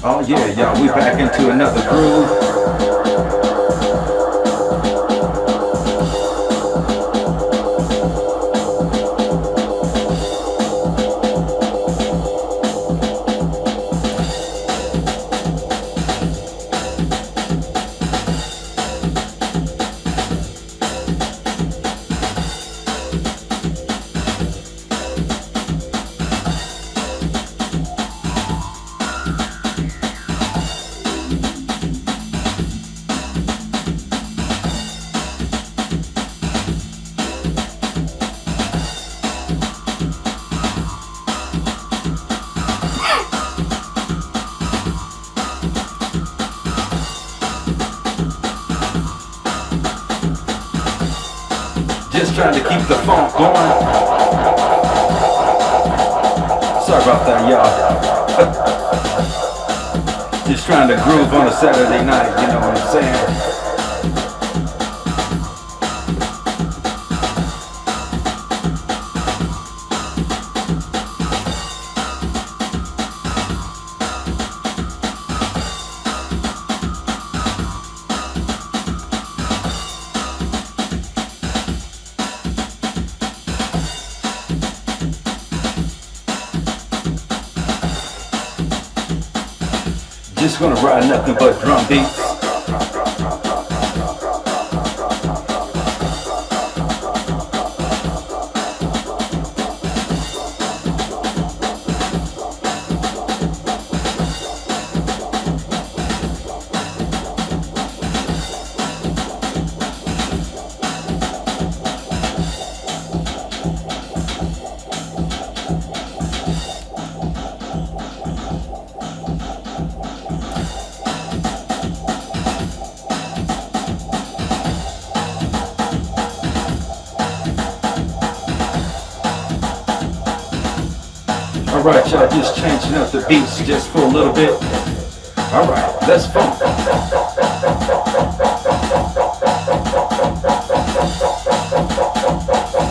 Oh yeah, y'all, we back into another groove. Trying to keep the funk going. Sorry about that, y'all. Just trying to groove on a Saturday night, you know what I'm saying? Just gonna ride nothing but drum beats. Alright, y'all just changing up the beats just for a little bit. Alright, let's funk. Thank